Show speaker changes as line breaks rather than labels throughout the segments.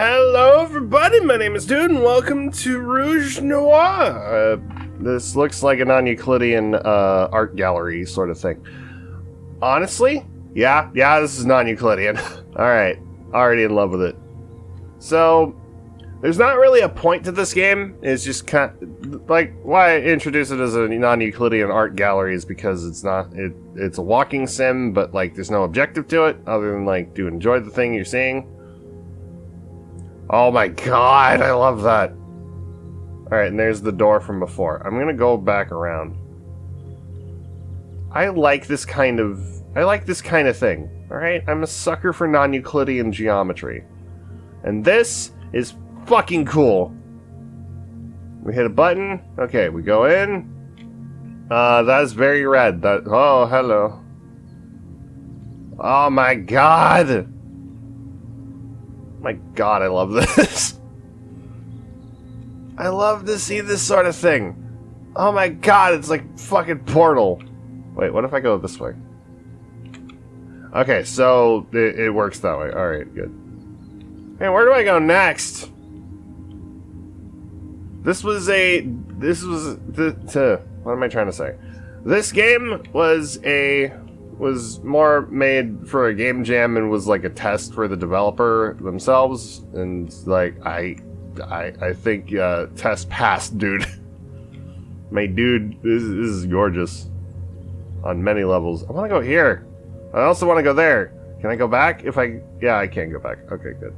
Hello, everybody. My name is Dude, and welcome to Rouge Noir. Uh, this looks like a non-Euclidean uh, art gallery sort of thing. Honestly, yeah, yeah, this is non-Euclidean. All right, already in love with it. So, there's not really a point to this game. It's just kind of, like why I introduce it as a non-Euclidean art gallery is because it's not it. It's a walking sim, but like there's no objective to it other than like to enjoy the thing you're seeing. Oh my god, I love that. Alright, and there's the door from before. I'm gonna go back around. I like this kind of... I like this kind of thing. Alright? I'm a sucker for non-Euclidean geometry. And this is fucking cool. We hit a button. Okay, we go in. Uh, that is very red. That Oh, hello. Oh my god! My god, I love this. I love to see this sort of thing. Oh my god, it's like fucking Portal. Wait, what if I go this way? Okay, so it, it works that way. Alright, good. Hey, where do I go next? This was a... This was... The, to, what am I trying to say? This game was a was more made for a game jam and was like a test for the developer themselves. And like I, I, I think uh, test passed, dude. My dude, this, this is gorgeous on many levels. I want to go here. I also want to go there. Can I go back? If I, yeah, I can go back. Okay, good.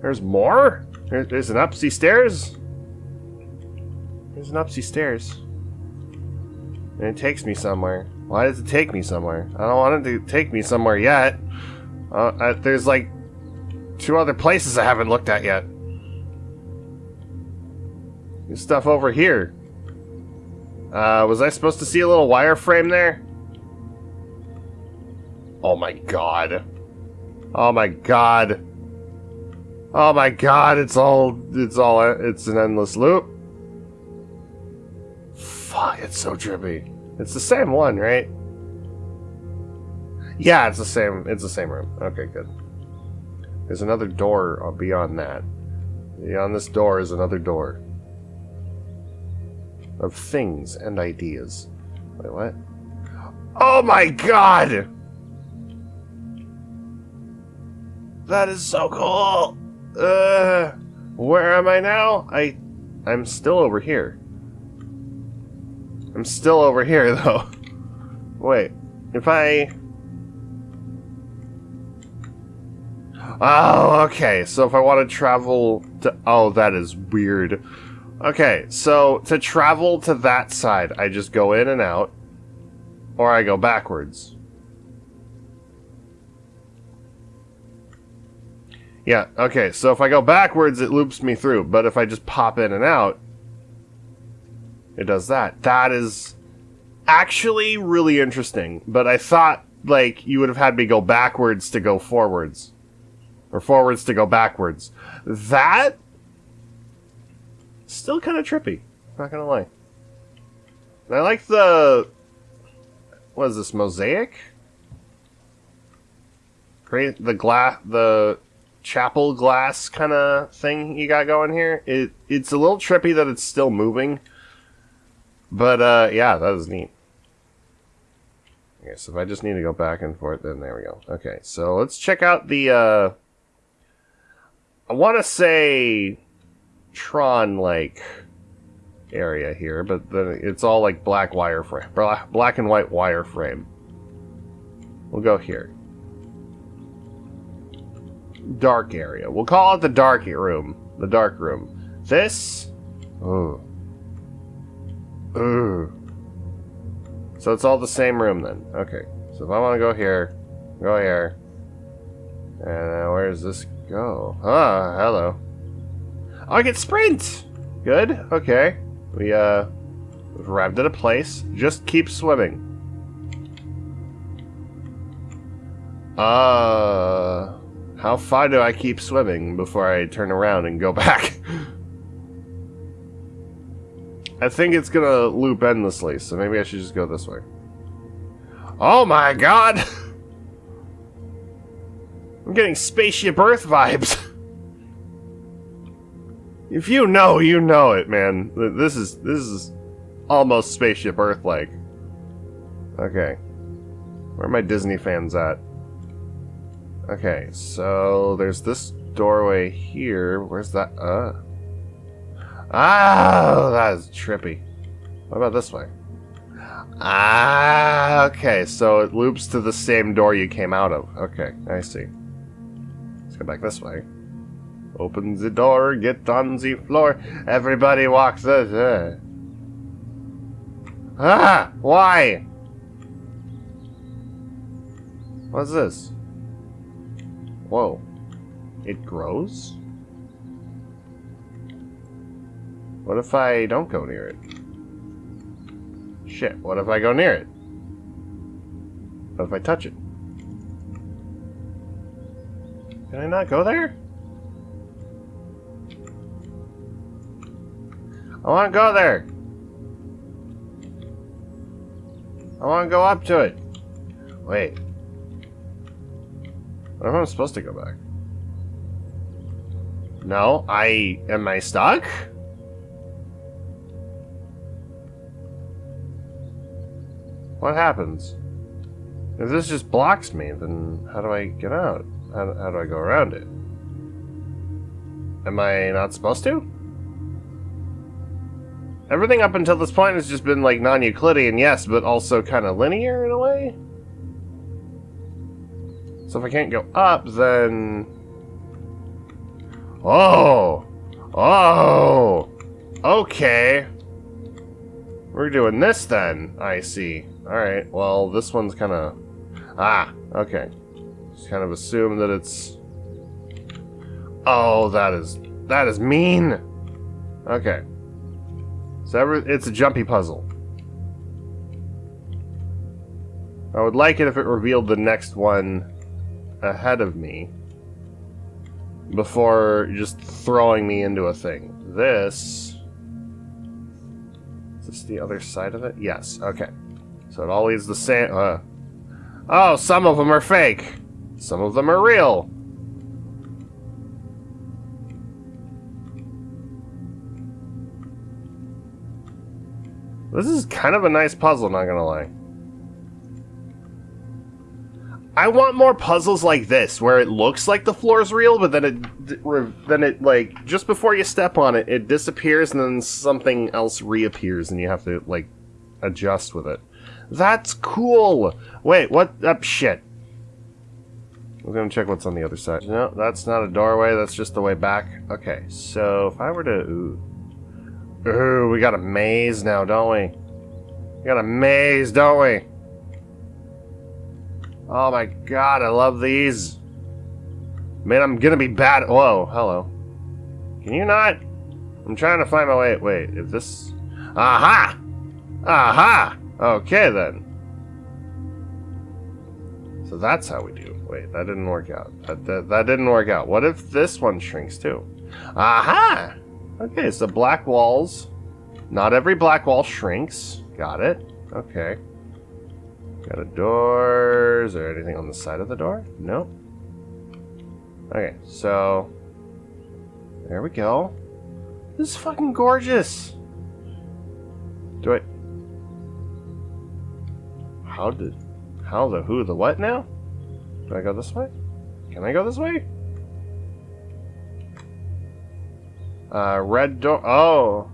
There's more. there's an upsy stairs. There's an upsy stairs. And it takes me somewhere. Why does it take me somewhere? I don't want it to take me somewhere yet. Uh, I, there's like two other places I haven't looked at yet. There's stuff over here. Uh, was I supposed to see a little wireframe there? Oh my god. Oh my god. Oh my god, it's all, it's all, it's an endless loop. Fuck, it's so trippy. It's the same one, right? Yeah, it's the same. It's the same room. Okay, good. There's another door beyond that. Beyond this door is another door. Of things and ideas. Wait, what? Oh my god! That is so cool! Uh, where am I now? I, I'm still over here. I'm still over here, though. Wait, if I... Oh, okay, so if I want to travel to... Oh, that is weird. Okay, so to travel to that side, I just go in and out, or I go backwards. Yeah, okay, so if I go backwards, it loops me through, but if I just pop in and out, it does that. That is actually really interesting. But I thought, like, you would have had me go backwards to go forwards. Or forwards to go backwards. That... Still kind of trippy. Not gonna lie. And I like the... What is this, mosaic? Great, the glass, the chapel glass kind of thing you got going here. It It's a little trippy that it's still moving. But, uh, yeah, that is neat. Okay, so if I just need to go back and forth, then there we go. Okay, so let's check out the, uh... I want to say Tron-like area here, but then it's all like black wireframe, black and white wireframe. We'll go here. Dark area. We'll call it the dark room. The dark room. This... Oh. Ooh. So it's all the same room then. Okay. So if I want to go here, go here. And uh, where does this go? Ah, hello. Oh, I get sprint! Good. Okay. We, uh, we've arrived at a place. Just keep swimming. Uh, how far do I keep swimming before I turn around and go back? I think it's gonna loop endlessly, so maybe I should just go this way. Oh my god! I'm getting spaceship Earth vibes. If you know, you know it, man. This is this is almost spaceship Earth like. Okay. Where are my Disney fans at? Okay, so there's this doorway here. Where's that? Uh. Ah, that is trippy. What about this way? Ah, okay, so it loops to the same door you came out of. Okay, I see. Let's go back this way. Open the door, get on the floor. Everybody walks this. Uh. Ah! Why? What's this? Whoa. It grows? What if I don't go near it? Shit, what if I go near it? What if I touch it? Can I not go there? I want to go there. I want to go up to it. Wait. What if I'm supposed to go back? No, I... Am I stuck? What happens? If this just blocks me, then how do I get out? How, how do I go around it? Am I not supposed to? Everything up until this point has just been like non-Euclidean, yes, but also kind of linear in a way. So if I can't go up, then... Oh! Oh! Okay. We're doing this then, I see. Alright, well, this one's kind of... Ah, okay. Just kind of assume that it's... Oh, that is... That is mean! Okay. So every, it's a jumpy puzzle. I would like it if it revealed the next one ahead of me before just throwing me into a thing. This... Is this the other side of it? Yes, okay. So it always the same... Uh, oh, some of them are fake. Some of them are real. This is kind of a nice puzzle, not gonna lie. I want more puzzles like this, where it looks like the floor is real, but then it, then it like just before you step on it, it disappears, and then something else reappears, and you have to like adjust with it. That's cool. Wait, what? Up oh, shit. We're gonna check what's on the other side. No, that's not a doorway. That's just the way back. Okay, so if I were to, ooh, Ooh, we got a maze now, don't we? We got a maze, don't we? Oh my god, I love these. Man, I'm gonna be bad. Whoa, hello. Can you not? I'm trying to find my way. Wait, if this... Aha! Aha! Okay, then. So that's how we do. Wait, that didn't work out. That, that, that didn't work out. What if this one shrinks too? Aha! Okay, so black walls. Not every black wall shrinks. Got it. Okay. Got a door. Is there anything on the side of the door? Nope. Okay, so... There we go. This is fucking gorgeous. Do I... How did... How the who the what now? Do I go this way? Can I go this way? Uh, red door. Oh,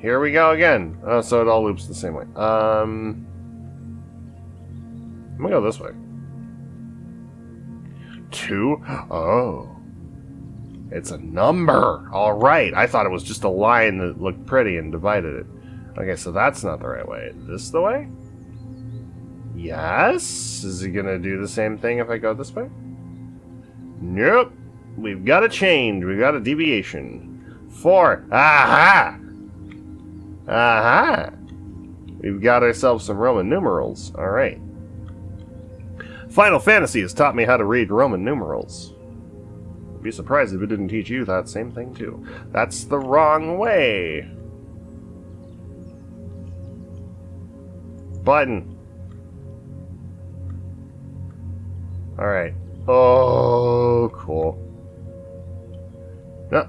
here we go again. Oh, so it all loops the same way. Um, I'm gonna go this way. Two. Oh, it's a number. All right. I thought it was just a line that looked pretty and divided it. Okay, so that's not the right way. Is This the way? Yes. Is he gonna do the same thing if I go this way? Nope. We've got a change. We've got a deviation. Four. Aha! Aha! We've got ourselves some Roman numerals. Alright. Final Fantasy has taught me how to read Roman numerals. I'd be surprised if it didn't teach you that same thing too. That's the wrong way. Button. Alright. Oh, cool. No,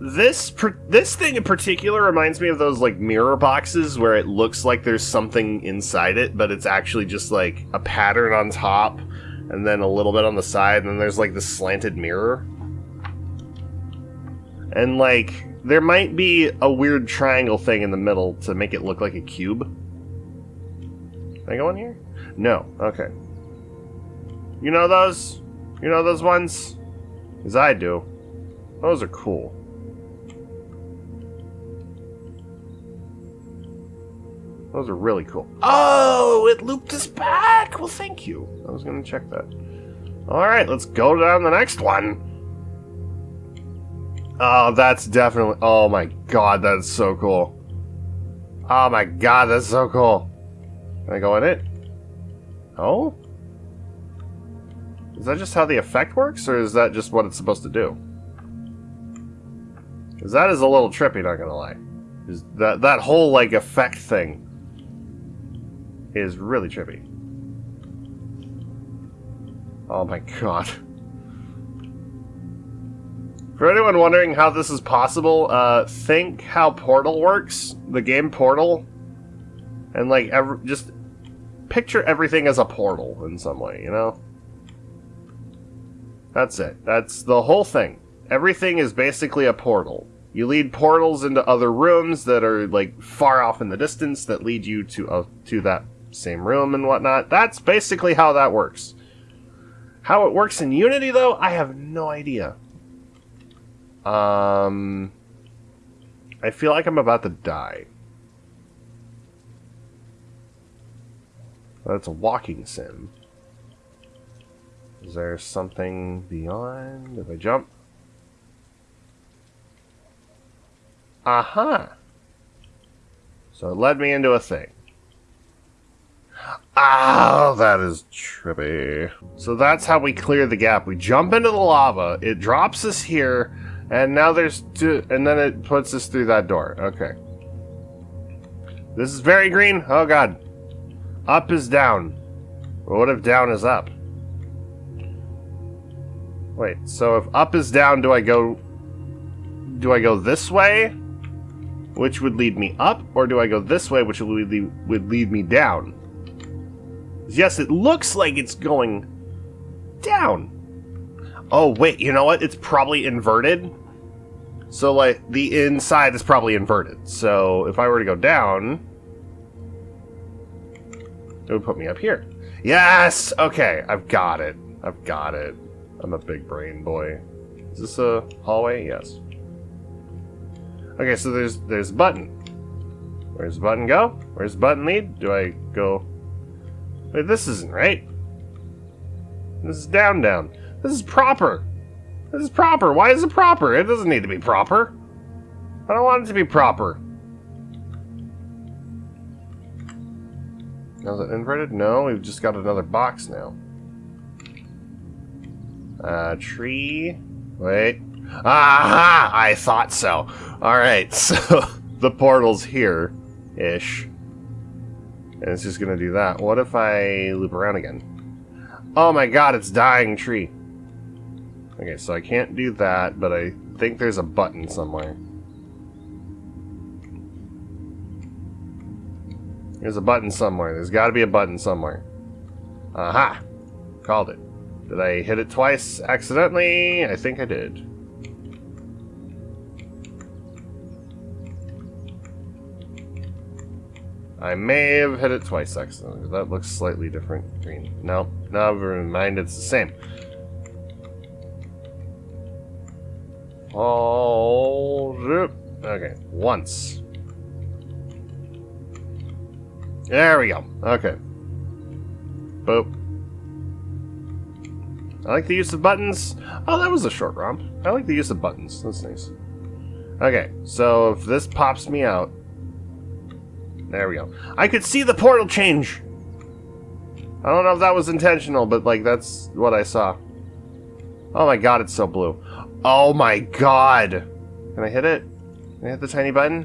this this thing in particular reminds me of those like mirror boxes where it looks like there's something inside it, but it's actually just like a pattern on top and then a little bit on the side, and then there's like this slanted mirror. And like there might be a weird triangle thing in the middle to make it look like a cube. Can I go in here? No. Okay. You know those? You know those ones? As I do. Those are cool. Those are really cool. Oh, it looped us back! Well, thank you. I was going to check that. Alright, let's go down the next one. Oh, that's definitely... Oh my god, that's so cool. Oh my god, that's so cool. Can I go in it? Oh? Is that just how the effect works, or is that just what it's supposed to do? Because that is a little trippy, not gonna lie. Is that, that whole, like, effect thing is really trippy. Oh my god. For anyone wondering how this is possible, uh, think how Portal works, the game Portal, and like, just picture everything as a portal in some way, you know? That's it. That's the whole thing. Everything is basically a portal. You lead portals into other rooms that are like far off in the distance that lead you to uh, to that same room and whatnot. That's basically how that works. How it works in Unity, though, I have no idea. Um, I feel like I'm about to die. That's a walking sim. Is there something beyond? If I jump? Aha! So it led me into a thing. Oh, that is trippy. So that's how we clear the gap. We jump into the lava, it drops us here, and now there's two, and then it puts us through that door. Okay. This is very green. Oh god. Up is down. What if down is up? Wait, so if up is down, do I go... Do I go this way? Which would lead me up? Or do I go this way, which would lead, would lead me down? Yes, it looks like it's going down. Oh, wait, you know what? It's probably inverted. So, like, the inside is probably inverted. So, if I were to go down, it would put me up here. Yes! Okay, I've got it. I've got it. I'm a big brain boy. Is this a hallway? Yes. Okay, so there's there's a button. Where's the button go? Where's button lead? Do I go Wait, this isn't right. This is down, down. This is proper. This is proper. Why is it proper? It doesn't need to be proper. I don't want it to be proper. Now is it inverted? No, we've just got another box now. Uh, tree. Wait. Aha! I thought so. Alright, so the portal's here. Ish. And it's just gonna do that. What if I loop around again? Oh my god, it's dying tree. Okay, so I can't do that, but I think there's a button somewhere. There's a button somewhere. There's got to be a button somewhere. Aha! Called it. Did I hit it twice accidentally? I think I did. I may have hit it twice accidentally. That looks slightly different. Green. No, never mind. It's the same. Oh, okay. Once. There we go. Okay. Boop. I like the use of buttons. Oh, that was a short romp. I like the use of buttons. That's nice. Okay, so if this pops me out, there we go. I could see the portal change. I don't know if that was intentional, but like that's what I saw. Oh my god, it's so blue. Oh my god. Can I hit it? Can I hit the tiny button?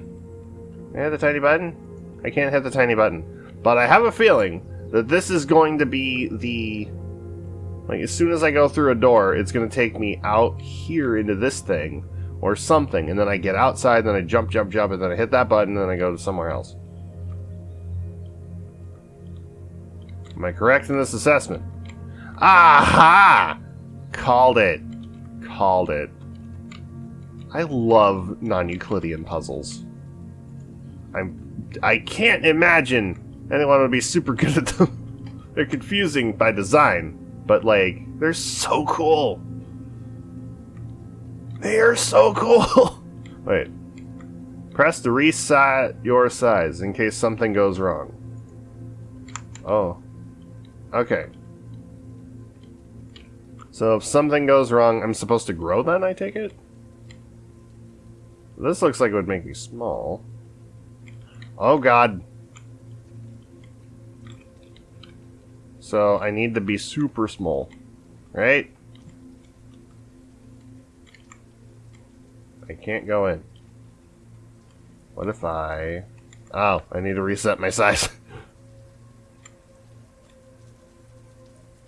Can I hit the tiny button? I can't hit the tiny button. But I have a feeling that this is going to be the... Like, as soon as I go through a door, it's going to take me out here into this thing, or something, and then I get outside, then I jump, jump, jump, and then I hit that button, and then I go to somewhere else. Am I correct in this assessment? Aha! Called it. Called it. I love non-Euclidean puzzles. I'm I can't imagine anyone would be super good at them. they're confusing by design, but like they're so cool. They are so cool. Wait. Press to reset your size in case something goes wrong. Oh. Okay. So if something goes wrong, I'm supposed to grow then, I take it? This looks like it would make me small. Oh god. So I need to be super small. Right? I can't go in. What if I... Oh, I need to reset my size.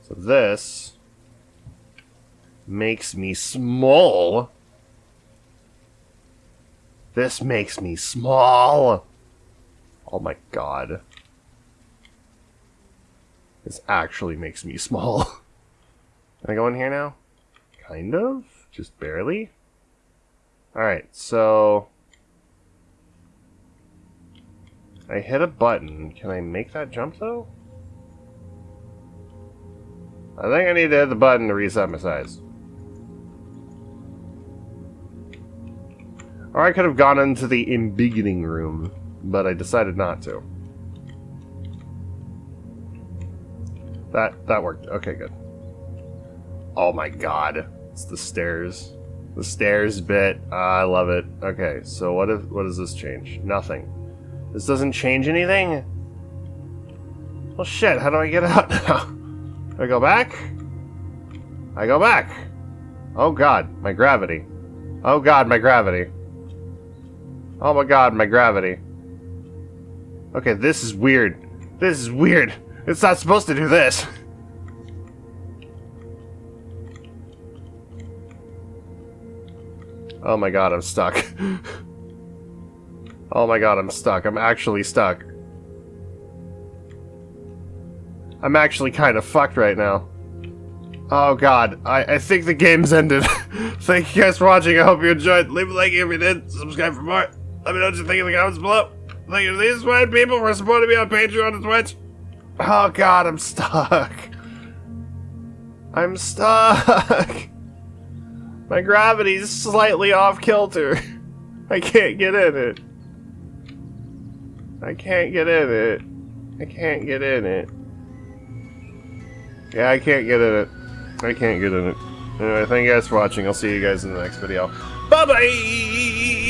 so this makes me small. This makes me small. Oh my god. This actually makes me small. Can I go in here now? Kind of? Just barely? Alright, so... I hit a button. Can I make that jump, though? I think I need to hit the button to reset my size. Or I could have gone into the in-beginning room, but I decided not to. That that worked. Okay, good. Oh my god. It's the stairs. The stairs bit. Uh, I love it. Okay, so what if what does this change? Nothing. This doesn't change anything? Well shit, how do I get out now? I go back? I go back. Oh god, my gravity. Oh god, my gravity. Oh my god, my gravity. Okay, this is weird. This is weird. It's not supposed to do this. Oh my god, I'm stuck. oh my god, I'm stuck. I'm actually stuck. I'm actually kind of fucked right now. Oh god, I, I think the game's ended. Thank you guys for watching. I hope you enjoyed. Leave a like if you did. Subscribe for more. Let me know what you think in the comments below. Thank you to these fine people for supporting me on Patreon and Twitch. Oh god, I'm stuck. I'm stuck. My gravity's slightly off kilter. I can't get in it. I can't get in it. I can't get in it. Yeah, I can't get in it. I can't get in it. Anyway, thank you guys for watching. I'll see you guys in the next video. Bye-bye!